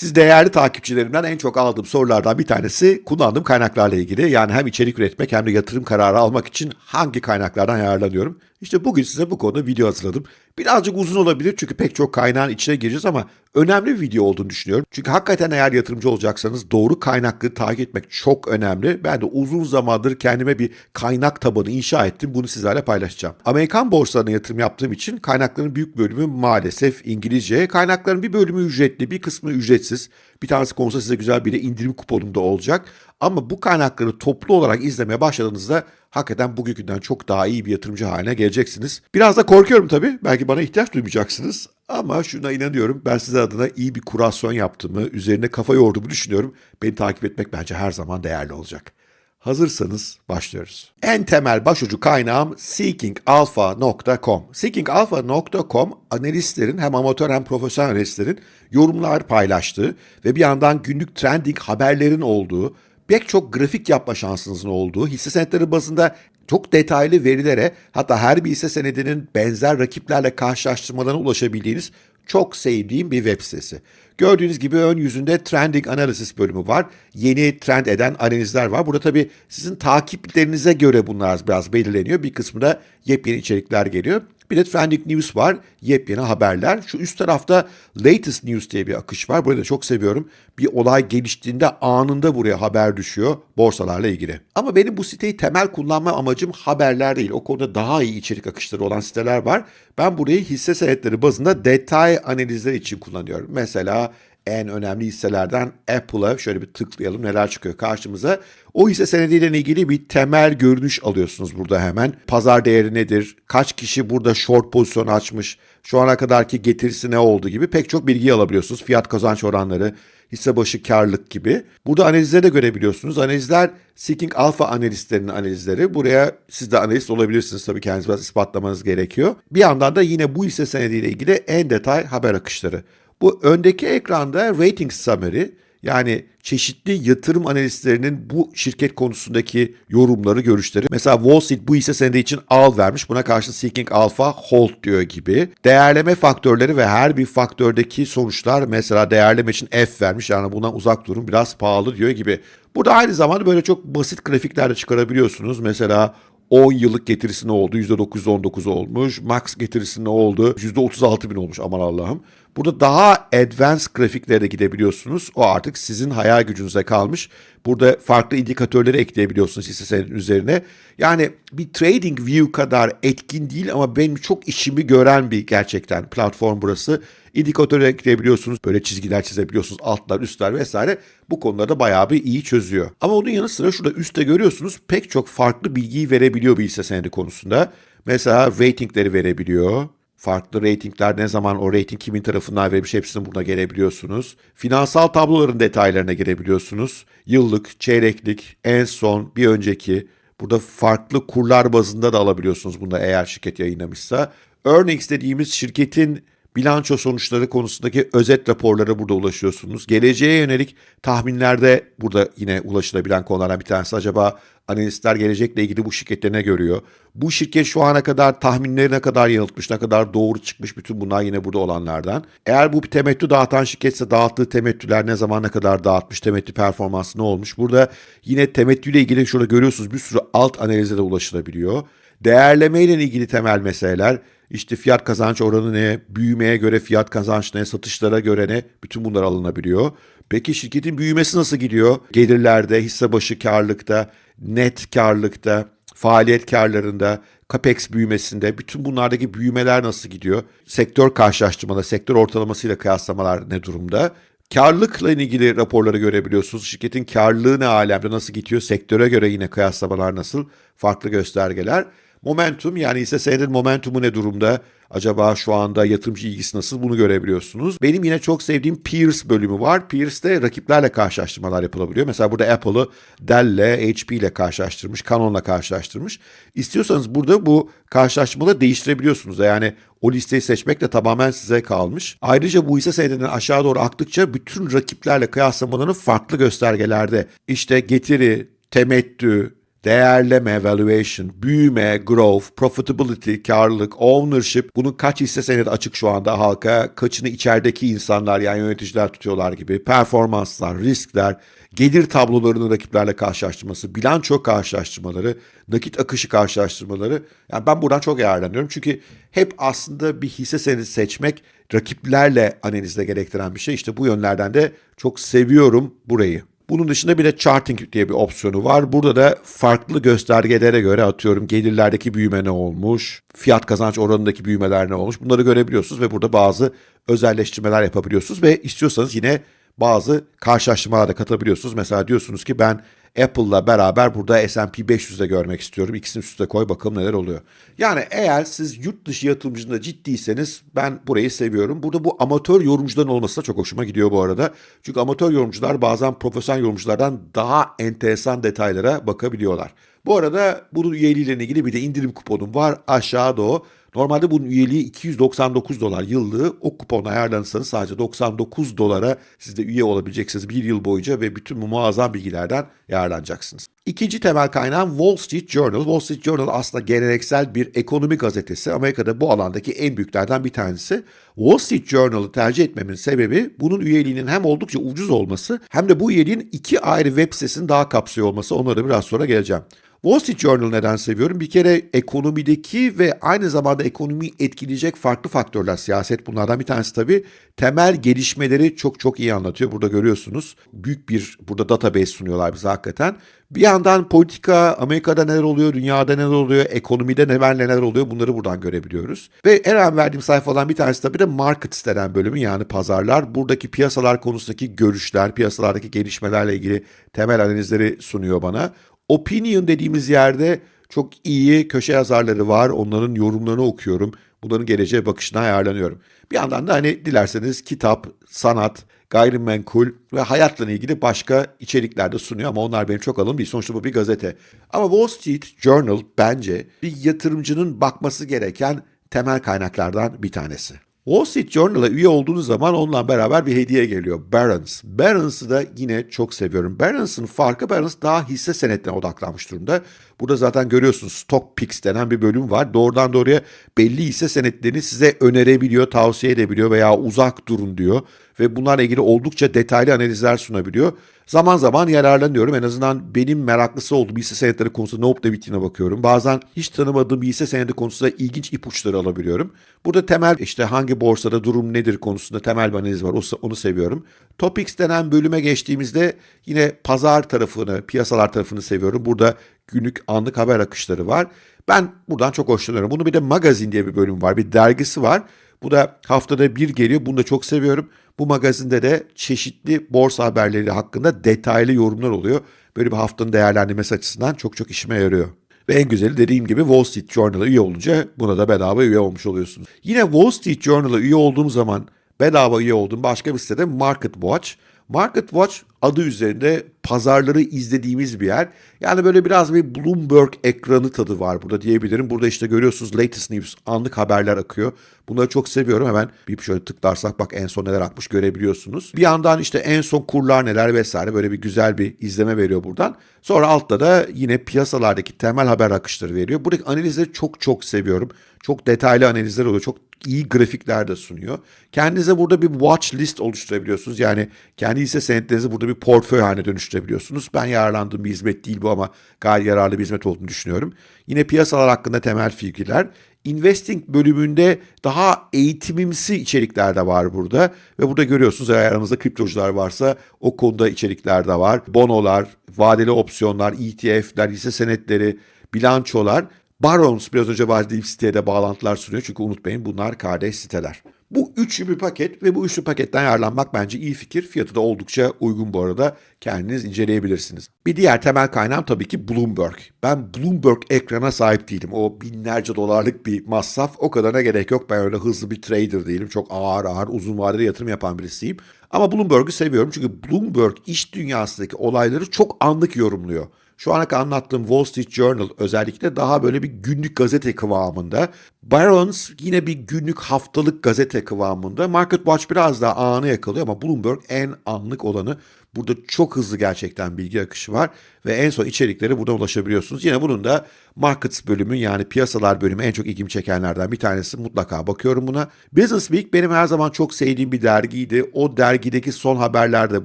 Siz değerli takipçilerimden en çok aldığım sorulardan bir tanesi kullandığım kaynaklarla ilgili. Yani hem içerik üretmek hem de yatırım kararı almak için hangi kaynaklardan yararlanıyorum. İşte bugün size bu konuda video hazırladım. Birazcık uzun olabilir çünkü pek çok kaynağın içine gireceğiz ama önemli bir video olduğunu düşünüyorum. Çünkü hakikaten eğer yatırımcı olacaksanız doğru kaynakları takip etmek çok önemli. Ben de uzun zamandır kendime bir kaynak tabanı inşa ettim. Bunu sizlerle paylaşacağım. Amerikan borsalarına yatırım yaptığım için kaynakların büyük bölümü maalesef İngilizce. Kaynakların bir bölümü ücretli, bir kısmı ücretsiz. Bir tanesi konusu size güzel bir indirim kuponunda olacak. Ama bu kaynakları toplu olarak izlemeye başladığınızda hakikaten bugünkünden çok daha iyi bir yatırımcı haline geleceksiniz. Biraz da korkuyorum tabii. Belki bana ihtiyaç duymayacaksınız. Ama şuna inanıyorum. Ben size adına iyi bir kurasyon yaptığımı, üzerine kafa yorduğumu düşünüyorum. Beni takip etmek bence her zaman değerli olacak. Hazırsanız başlıyoruz. En temel başucu kaynağım seekingalpha.com. Seekingalpha.com analistlerin hem amatör hem profesyonel analistlerin yorumlar paylaştığı ve bir yandan günlük trending haberlerin olduğu, pek çok grafik yapma şansınızın olduğu, hisse senetleri bazında çok detaylı verilere hatta her bir hisse senedinin benzer rakiplerle karşılaştırmalarına ulaşabildiğiniz çok sevdiğim bir web sitesi. Gördüğünüz gibi ön yüzünde Trending Analysis bölümü var. Yeni trend eden analizler var. Burada tabii sizin takiplerinize göre bunlar biraz belirleniyor. Bir kısmı da yepyeni içerikler geliyor. Bir de Trending News var. Yepyeni haberler. Şu üst tarafta Latest News diye bir akış var. Burayı da çok seviyorum. Bir olay geliştiğinde anında buraya haber düşüyor borsalarla ilgili. Ama benim bu siteyi temel kullanma amacım haberler değil. O konuda daha iyi içerik akışları olan siteler var. Ben burayı hisse senetleri bazında detay analizler için kullanıyorum. Mesela en önemli hisselerden Apple'a şöyle bir tıklayalım neler çıkıyor karşımıza. O hisse senediyle ilgili bir temel görünüş alıyorsunuz burada hemen. Pazar değeri nedir? Kaç kişi burada short pozisyon açmış? Şu ana kadarki getirisi ne oldu gibi pek çok bilgi alabiliyorsunuz. Fiyat kazanç oranları, hisse başı karlılık gibi. Burada analizleri de görebiliyorsunuz. Analizler Seeking Alpha analistlerinin analizleri. Buraya siz de analist olabilirsiniz tabii kendiniz biraz ispatlamanız gerekiyor. Bir yandan da yine bu hisse senediyle ilgili en detay haber akışları. Bu öndeki ekranda rating summary yani çeşitli yatırım analistlerinin bu şirket konusundaki yorumları, görüşleri. Mesela Wall Street bu hisse senedi için al vermiş. Buna karşı Seeking Alpha hold diyor gibi. Değerleme faktörleri ve her bir faktördeki sonuçlar mesela değerleme için F vermiş. Yani bundan uzak durun biraz pahalı diyor gibi. Burada aynı zamanda böyle çok basit grafikler de çıkarabiliyorsunuz. Mesela 10 yıllık getirisi ne oldu? %919 olmuş. Max getirisi ne oldu? %36 bin olmuş aman Allah'ım. Burada daha advanced grafiklere de gidebiliyorsunuz. O artık sizin hayal gücünüze kalmış. Burada farklı indikatörleri ekleyebiliyorsunuz hisse senedinin üzerine. Yani bir trading view kadar etkin değil ama benim çok işimi gören bir gerçekten platform burası. İndikatörü ekleyebiliyorsunuz. Böyle çizgiler çizebiliyorsunuz. Altlar, üstler vesaire. Bu konularda bayağı bir iyi çözüyor. Ama onun yanı sıra şurada üstte görüyorsunuz pek çok farklı bilgiyi verebiliyor bir hisse senedi konusunda. Mesela ratingleri verebiliyor. Farklı reytingler ne zaman o reyting kimin tarafından verilmiş hepsini burada gelebiliyorsunuz. Finansal tabloların detaylarına girebiliyorsunuz. Yıllık, çeyreklik, en son, bir önceki. Burada farklı kurlar bazında da alabiliyorsunuz bunda eğer şirket yayınlamışsa. Earnings dediğimiz şirketin bilanço sonuçları konusundaki özet raporlara burada ulaşıyorsunuz. Geleceğe yönelik tahminlerde burada yine ulaşılabilen konulardan bir tanesi. Acaba analistler gelecekle ilgili bu şirkette ne görüyor? Bu şirket şu ana kadar tahminleri ne kadar yanıltmış, ne kadar doğru çıkmış bütün bunlar yine burada olanlardan. Eğer bu bir temettü dağıtan şirketse dağıttığı temettüler ne zaman ne kadar dağıtmış, temettü performansı ne olmuş? Burada yine temettüyle ilgili şurada görüyorsunuz bir sürü alt analize de ulaşılabiliyor. Değerleme ile ilgili temel meseleler, işte fiyat kazanç oranı ne, büyümeye göre fiyat kazanç ne, satışlara göre ne, bütün bunlar alınabiliyor. Peki şirketin büyümesi nasıl gidiyor? Gelirlerde, hisse başı karlılıkta, net karlılıkta, faaliyet karlarında, capex büyümesinde bütün bunlardaki büyümeler nasıl gidiyor? Sektör karşılaştırmaları, sektör ortalamasıyla kıyaslamalar ne durumda? Karlılıkla ilgili raporları görebiliyorsunuz. Şirketin karlılığı ne alemde, nasıl gidiyor? Sektöre göre yine kıyaslamalar nasıl? Farklı göstergeler. Momentum yani hisse senedin momentumu ne durumda? Acaba şu anda yatırımcı ilgisi nasıl bunu görebiliyorsunuz. Benim yine çok sevdiğim Peers bölümü var. Peers'te rakiplerle karşılaştırmalar yapılabiliyor. Mesela burada Apple'ı Dell'le, HP ile karşılaştırmış, Canon'la karşılaştırmış. İstiyorsanız burada bu karşılaştırmaları değiştirebiliyorsunuz. Yani o listeyi seçmek de tamamen size kalmış. Ayrıca bu hisse senedinin aşağı doğru aktıkça bütün rakiplerle kıyaslamalarını farklı göstergelerde işte getiri, temettü, değerleme, valuation, büyüme, growth, profitability, karlılık, ownership, bunun kaç hisse senedi açık şu anda halka, kaçını içerideki insanlar yani yöneticiler tutuyorlar gibi, performanslar, riskler, gelir tablolarını rakiplerle karşılaştırması, bilanço karşılaştırmaları, nakit akışı karşılaştırmaları. Yani ben buradan çok yararlanıyorum. Çünkü hep aslında bir hisse senedi seçmek rakiplerle analizle gerektiren bir şey. İşte bu yönlerden de çok seviyorum burayı. Bunun dışında bir de charting diye bir opsiyonu var. Burada da farklı göstergelere göre atıyorum gelirlerdeki büyüme ne olmuş, fiyat kazanç oranındaki büyümeler ne olmuş bunları görebiliyorsunuz ve burada bazı özelleştirmeler yapabiliyorsunuz ve istiyorsanız yine bazı karşılaştırmalar da katabiliyorsunuz. Mesela diyorsunuz ki ben Apple'la beraber burada S&P 500'de görmek istiyorum. İkisini üst üste koy bakalım neler oluyor. Yani eğer siz yurt dışı yatırımcında ciddiyseniz ben burayı seviyorum. Burada bu amatör yorumcuların olması da çok hoşuma gidiyor bu arada. Çünkü amatör yorumcular bazen profesyonel yorumculardan daha enteresan detaylara bakabiliyorlar. Bu arada bunun üyeliğiyle ilgili bir de indirim kuponum var. Aşağıda o. Normalde bunun üyeliği 299 dolar yıllığı. O kuponla ayarlanırsanız sadece 99 dolara siz de üye olabileceksiniz bir yıl boyunca ve bütün bu muazzam bilgilerden yararlanacaksınız. İkinci temel kaynağım Wall Street Journal. Wall Street Journal aslında geleneksel bir ekonomi gazetesi. Amerika'da bu alandaki en büyüklerden bir tanesi. Wall Street Journal'ı tercih etmemin sebebi bunun üyeliğinin hem oldukça ucuz olması hem de bu üyeliğin iki ayrı web sitesini daha kapsıyor olması. Onlara biraz sonra geleceğim. Wall Street Journal neden seviyorum? Bir kere ekonomideki ve aynı zamanda ekonomiyi etkileyecek farklı faktörler, siyaset bunlardan bir tanesi tabii. Temel gelişmeleri çok çok iyi anlatıyor. Burada görüyorsunuz. Büyük bir burada database sunuyorlar bize hakikaten. Bir yandan politika, Amerika'da neler oluyor, dünyada neler oluyor, ekonomide neler neler oluyor bunları buradan görebiliyoruz. Ve en önemli verdiğim sayfadan bir tanesi tabii de markets denen bölümü yani pazarlar. Buradaki piyasalar konusundaki görüşler, piyasalardaki gelişmelerle ilgili temel analizleri sunuyor bana. Opinion dediğimiz yerde çok iyi köşe yazarları var. Onların yorumlarını okuyorum. Bunların geleceğe bakışına ayarlanıyorum. Bir yandan da hani dilerseniz kitap, sanat, gayrimenkul ve hayatla ilgili başka içerikler de sunuyor ama onlar benim çok alım değil. Sonuçta bu bir gazete. Ama Wall Street Journal bence bir yatırımcının bakması gereken temel kaynaklardan bir tanesi. Wall Street Journal'a üye olduğunuz zaman onunla beraber bir hediye geliyor. Barron's. Barron's'ı da yine çok seviyorum. Barron's'ın farkı Barron's daha hisse senetlerine odaklanmış durumda. Burada zaten görüyorsunuz Stock Picks denen bir bölüm var. Doğrudan doğruya belli hisse senetlerini size önerebiliyor, tavsiye edebiliyor veya uzak durun diyor. Ve bunlarla ilgili oldukça detaylı analizler sunabiliyor. Zaman zaman yararlanıyorum. En azından benim meraklısı olduğum hisse senetleri konusunda ne olup da bittiğine bakıyorum. Bazen hiç tanımadığım hisse senedi konusunda ilginç ipuçları alabiliyorum. Burada temel işte hangi borsada durum nedir konusunda temel bir analiz var. Onu seviyorum. Topics denen bölüme geçtiğimizde yine pazar tarafını, piyasalar tarafını seviyorum. Burada günlük anlık haber akışları var. Ben buradan çok hoşlanıyorum. Bunu bir de magazin diye bir bölüm var. Bir dergisi var. Bu da haftada bir geliyor. Bunu da çok seviyorum. Bu magazinde de çeşitli borsa haberleri hakkında detaylı yorumlar oluyor. Böyle bir haftanın değerlendirmesi açısından çok çok işime yarıyor. Ve en güzeli dediğim gibi Wall Street Journal'a üye olunca buna da bedava üye olmuş oluyorsunuz. Yine Wall Street Journal'a üye olduğum zaman bedava üye olduğum başka bir sitede Market Watch. Market Watch adı üzerinde pazarları izlediğimiz bir yer. Yani böyle biraz bir Bloomberg ekranı tadı var burada diyebilirim. Burada işte görüyorsunuz latest news, anlık haberler akıyor. Bunları çok seviyorum. Hemen bir şöyle tıklarsak bak en son neler akmış görebiliyorsunuz. Bir yandan işte en son kurlar neler vesaire böyle bir güzel bir izleme veriyor buradan. Sonra altta da yine piyasalardaki temel haber akışları veriyor. Buradaki analizleri çok çok seviyorum. Çok detaylı analizler oluyor. Çok iyi grafikler de sunuyor. Kendinize burada bir watch list oluşturabiliyorsunuz. Yani kendi hisse senetlerinizi burada bir portföy haline dönüştürebiliyorsunuz. Ben yararlandığım bir hizmet değil bu ama gayet yararlı bir hizmet olduğunu düşünüyorum. Yine piyasalar hakkında temel fikirler. Investing bölümünde daha eğitimimsi içerikler de var burada. Ve burada görüyorsunuz eğer aranızda kriptocular varsa o konuda içerikler de var. Bonolar, vadeli opsiyonlar, ETF'ler, hisse senetleri, bilançolar. Barons biraz önce verdiğim siteye de bağlantılar sunuyor. Çünkü unutmayın bunlar kardeş siteler. Bu üçlü bir paket ve bu üçlü paketten yararlanmak bence iyi fikir. Fiyatı da oldukça uygun bu arada. Kendiniz inceleyebilirsiniz. Bir diğer temel kaynağım tabii ki Bloomberg. Ben Bloomberg ekrana sahip değilim. O binlerce dolarlık bir masraf. O kadarına gerek yok. Ben öyle hızlı bir trader değilim. Çok ağır ağır uzun vadeli yatırım yapan birisiyim. Ama Bloomberg'u seviyorum çünkü Bloomberg iş dünyasındaki olayları çok anlık yorumluyor. Şu ana kadar anlattığım Wall Street Journal özellikle daha böyle bir günlük gazete kıvamında. Barron's yine bir günlük haftalık gazete kıvamında. Market Watch biraz daha anı yakalıyor ama Bloomberg en anlık olanı. Burada çok hızlı gerçekten bilgi akışı var ve en son içeriklere buradan ulaşabiliyorsunuz. Yine bunun da Markets bölümü yani piyasalar bölümü en çok ilgimi çekenlerden bir tanesi. Mutlaka bakıyorum buna. Business Week benim her zaman çok sevdiğim bir dergiydi. O dergideki son haberler de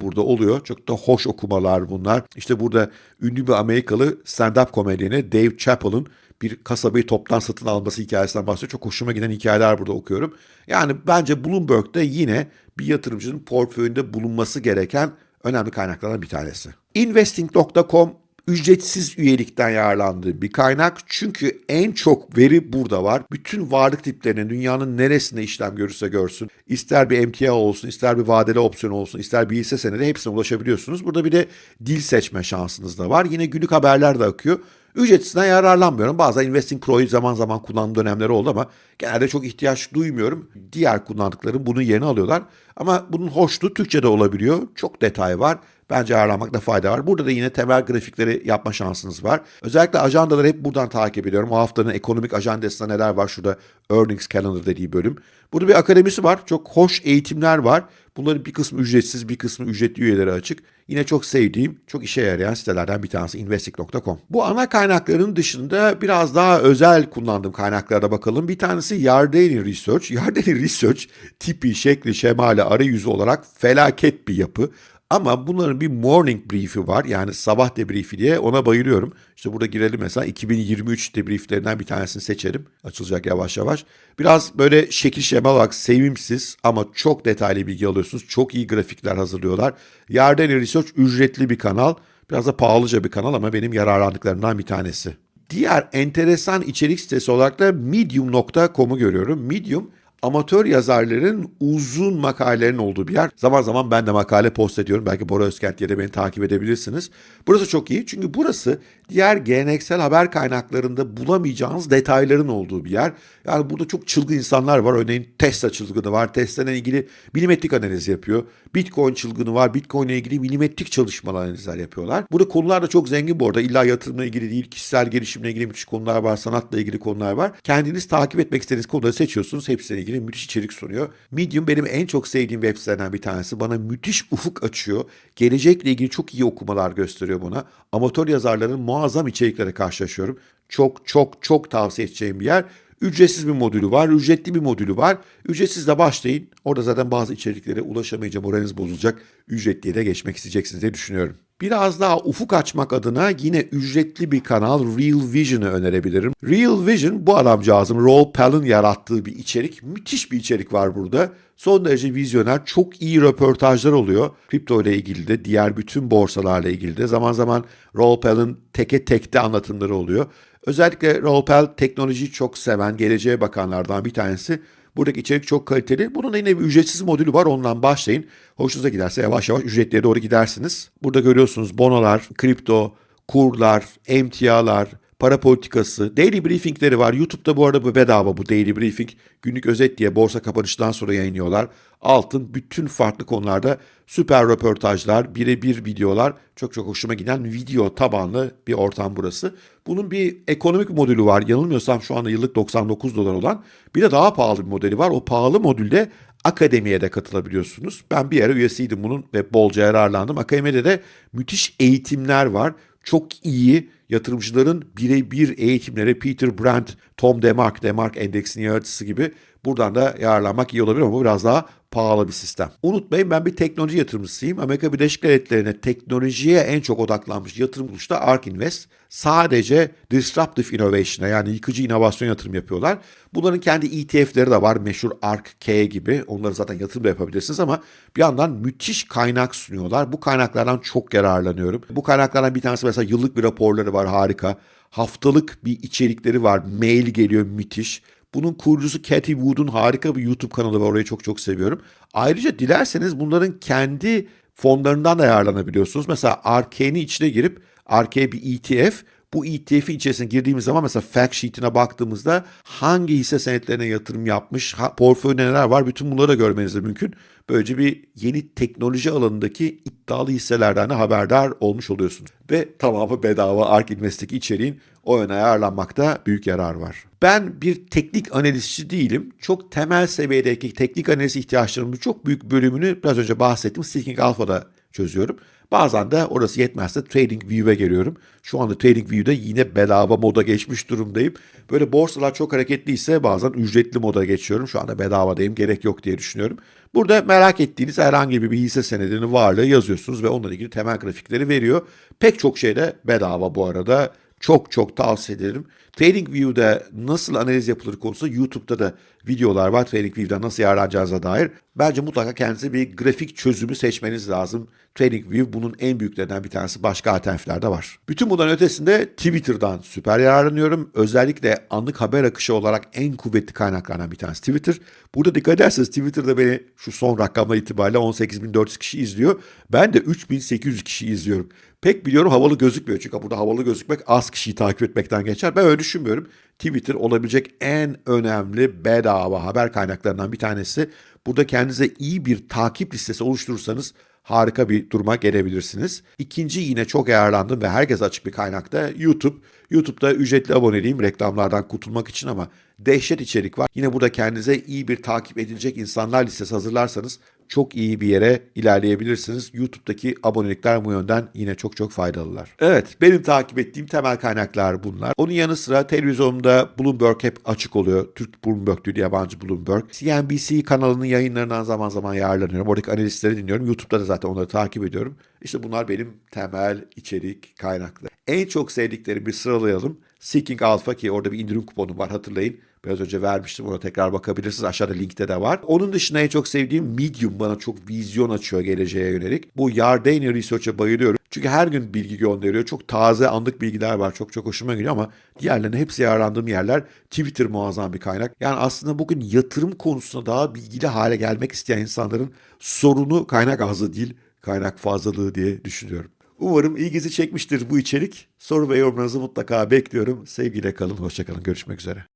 burada oluyor. Çok da hoş okumalar bunlar. İşte burada ünlü bir Amerikalı stand-up komedyeni Dave Chappell'ın bir kasabayı toptan satın alması hikayesinden bahsediyor. Çok hoşuma giden hikayeler burada okuyorum. Yani bence Bloomberg'de yine bir yatırımcının portföyünde bulunması gereken önemli kaynaklardan bir tanesi. Investing.com ücretsiz üyelikten yararlandığı bir kaynak. Çünkü en çok veri burada var. Bütün varlık tiplerinin dünyanın neresinde işlem görürse görsün. ister bir emtia olsun, ister bir vadeli opsiyon olsun, ister bir hisse senedi hepsine ulaşabiliyorsunuz. Burada bir de dil seçme şansınız da var. Yine günlük haberler de akıyor. Ücretsizden yararlanmıyorum. Bazen Investing Pro'yu zaman zaman kullandığım dönemleri oldu ama genelde çok ihtiyaç duymuyorum. Diğer kullandıklarım bunun yerini alıyorlar. Ama bunun hoşluğu Türkçe'de olabiliyor. Çok detay var. Bence ayarlanmakta fayda var. Burada da yine temel grafikleri yapma şansınız var. Özellikle ajandaları hep buradan takip ediyorum. O haftanın ekonomik ajandasında neler var? Şurada Earnings Calendar dediği bölüm. Burada bir akademisi var. Çok hoş eğitimler var. Bunların bir kısmı ücretsiz, bir kısmı ücretli üyeleri açık. Yine çok sevdiğim, çok işe yarayan sitelerden bir tanesi investing.com. Bu ana kaynakların dışında biraz daha özel kullandığım kaynaklara bakalım. Bir tanesi Yardeni Research. Yardeni Research tipi, şekli, şemali, arayüzü olarak felaket bir yapı. Ama bunların bir morning brief'i var. Yani sabah debrief'i diye ona bayılıyorum. İşte burada girelim mesela 2023 debrieflerinden bir tanesini seçelim. Açılacak yavaş yavaş. Biraz böyle şekil şema bak sevimsiz ama çok detaylı bilgi alıyorsunuz. Çok iyi grafikler hazırlıyorlar. Yardeni Research ücretli bir kanal. Biraz da pahalıca bir kanal ama benim yararlandıklarımdan bir tanesi. Diğer enteresan içerik sitesi olarak da medium.com'u görüyorum. Medium amatör yazarların uzun makalelerin olduğu bir yer. Zaman zaman ben de makale post ediyorum. Belki Bora Özkent diye de beni takip edebilirsiniz. Burası çok iyi çünkü burası diğer geleneksel haber kaynaklarında bulamayacağınız detayların olduğu bir yer. Yani burada çok çılgın insanlar var. Örneğin Tesla çılgını var. Tesla'nın ilgili milimetrik analiz yapıyor. Bitcoin çılgını var. Bitcoin ile ilgili milimetrik çalışmalar analizler yapıyorlar. Burada konular da çok zengin bu arada. İlla yatırımla ilgili değil, kişisel gelişimle ilgili müthiş konular var, sanatla ilgili konular var. Kendiniz takip etmek istediğiniz konuları seçiyorsunuz. Hepsiyle ilgili müthiş içerik sunuyor. Medium benim en çok sevdiğim web sitelerden bir tanesi. Bana müthiş ufuk açıyor. Gelecekle ilgili çok iyi okumalar gösteriyor bana. Amatör yazarların muazzam içeriklere karşılaşıyorum. Çok çok çok tavsiye edeceğim bir yer. Ücretsiz bir modülü var, ücretli bir modülü var. Ücretsiz de başlayın. Orada zaten bazı içeriklere ulaşamayınca moraliniz bozulacak. Ücretliye de geçmek isteyeceksiniz diye düşünüyorum. Biraz daha ufuk açmak adına yine ücretli bir kanal Real Vision'ı önerebilirim. Real Vision bu adamcağızın Roll Pell'ın yarattığı bir içerik. Müthiş bir içerik var burada. Son derece vizyoner, çok iyi röportajlar oluyor. Kripto ile ilgili de, diğer bütün borsalarla ilgili de. Zaman zaman Roll Pell'ın teke tekte anlatımları oluyor. Özellikle Roll Pell teknolojiyi çok seven, geleceğe bakanlardan bir tanesi. Buradaki içerik çok kaliteli. Bunun da yine bir ücretsiz modülü var. Ondan başlayın. Hoşunuza giderse yavaş yavaş ücretliye doğru gidersiniz. Burada görüyorsunuz bonolar, kripto, kurlar, emtialar, para politikası, daily briefingleri var. YouTube'da bu arada bu bedava bu daily briefing. Günlük özet diye borsa kapanışından sonra yayınlıyorlar. Altın bütün farklı konularda süper röportajlar, birebir videolar. Çok çok hoşuma giden video tabanlı bir ortam burası. Bunun bir ekonomik modülü var. Yanılmıyorsam şu anda yıllık 99 dolar olan. Bir de daha pahalı bir modeli var. O pahalı modülde akademiye de katılabiliyorsunuz. Ben bir ara üyesiydim bunun ve bolca yararlandım. Akademide de müthiş eğitimler var. Çok iyi yatırımcıların birebir eğitimleri Peter Brandt, Tom Demark, Demark endeksinin yaratıcısı gibi buradan da yararlanmak iyi olabilir ama bu biraz daha pahalı bir sistem. Unutmayın ben bir teknoloji yatırımcısıyım. Amerika Birleşik Devletleri'ne teknolojiye en çok odaklanmış yatırım kuruluşu da ARK Invest. Sadece disruptive innovation'a yani yıkıcı inovasyon yatırım yapıyorlar. Bunların kendi ETF'leri de var. Meşhur ARK-K gibi. Onları zaten yatırım da yapabilirsiniz ama bir yandan müthiş kaynak sunuyorlar. Bu kaynaklardan çok yararlanıyorum. Bu kaynaklardan bir tanesi mesela yıllık bir raporları var harika. Haftalık bir içerikleri var. Mail geliyor müthiş. Bunun kurucusu Cathy Wood'un harika bir YouTube kanalı var. Orayı çok çok seviyorum. Ayrıca dilerseniz bunların kendi fonlarından da yararlanabiliyorsunuz. Mesela RK'nin içine girip RK bir ETF bu ETF'in içerisine girdiğimiz zaman mesela fact sheet'ine baktığımızda hangi hisse senetlerine yatırım yapmış, portföyde neler var bütün bunları da görmeniz de mümkün. Böylece bir yeni teknoloji alanındaki iddialı hisselerden de haberdar olmuş oluyorsunuz. Ve tamamı bedava ARK Invest'teki içeriğin o yöne ayarlanmakta büyük yarar var. Ben bir teknik analizci değilim. Çok temel seviyedeki teknik analiz ihtiyaçlarımın çok büyük bölümünü biraz önce bahsettim. Seeking Alpha'da çözüyorum. Bazen de orası yetmezse TradingView'e geliyorum. Şu anda TradingView'de yine bedava moda geçmiş durumdayım. Böyle borsalar çok hareketliyse bazen ücretli moda geçiyorum. Şu anda bedavadayım gerek yok diye düşünüyorum. Burada merak ettiğiniz herhangi bir hisse senedinin varlığı yazıyorsunuz ve onunla ilgili temel grafikleri veriyor. Pek çok şey de bedava bu arada. Çok çok tavsiye ederim. TradingView'da nasıl analiz yapılır konusunda YouTube'da da videolar var. TradingView'da nasıl yararlanacağınıza dair. Bence mutlaka kendinize bir grafik çözümü seçmeniz lazım. TradingView bunun en büyüklerinden bir tanesi. Başka alternatifler de var. Bütün bundan ötesinde Twitter'dan süper yararlanıyorum. Özellikle anlık haber akışı olarak en kuvvetli kaynaklardan bir tanesi Twitter. Burada dikkat ederseniz Twitter'da beni şu son rakamlar itibariyle 18.400 kişi izliyor. Ben de 3.800 kişi izliyorum. Pek biliyorum havalı gözükmüyor. Çünkü burada havalı gözükmek az kişiyi takip etmekten geçer. Ben öyle düşünmüyorum. Twitter olabilecek en önemli bedava haber kaynaklarından bir tanesi. Burada kendinize iyi bir takip listesi oluşturursanız harika bir duruma gelebilirsiniz. İkinci yine çok yararlandım ve herkes açık bir kaynakta YouTube. YouTube'da ücretli aboneliyim reklamlardan kurtulmak için ama dehşet içerik var. Yine burada kendinize iyi bir takip edilecek insanlar listesi hazırlarsanız çok iyi bir yere ilerleyebilirsiniz. YouTube'daki abonelikler bu yönden yine çok çok faydalılar. Evet, benim takip ettiğim temel kaynaklar bunlar. Onun yanı sıra televizyonumda Bloomberg hep açık oluyor. Türk Bloomberg değil, yabancı Bloomberg. CNBC kanalının yayınlarından zaman zaman yararlanıyorum. Oradaki analistleri dinliyorum. YouTube'da da zaten onları takip ediyorum. İşte bunlar benim temel içerik kaynakları. En çok sevdiklerimi bir sıralayalım. Seeking Alpha ki orada bir indirim kuponu var hatırlayın. Biraz önce vermiştim ona tekrar bakabilirsiniz. Aşağıda linkte de var. Onun dışında en çok sevdiğim Medium bana çok vizyon açıyor geleceğe yönelik. Bu Yardeni Research'a bayılıyorum. Çünkü her gün bilgi gönderiyor. Çok taze anlık bilgiler var. Çok çok hoşuma gidiyor ama diğerlerine hepsi yararlandığım yerler. Twitter muazzam bir kaynak. Yani aslında bugün yatırım konusunda daha bilgili hale gelmek isteyen insanların sorunu kaynak azı değil, kaynak fazlalığı diye düşünüyorum. Umarım ilginizi çekmiştir bu içerik. Soru ve yorumlarınızı mutlaka bekliyorum. Sevgiyle kalın, hoşçakalın. Görüşmek üzere.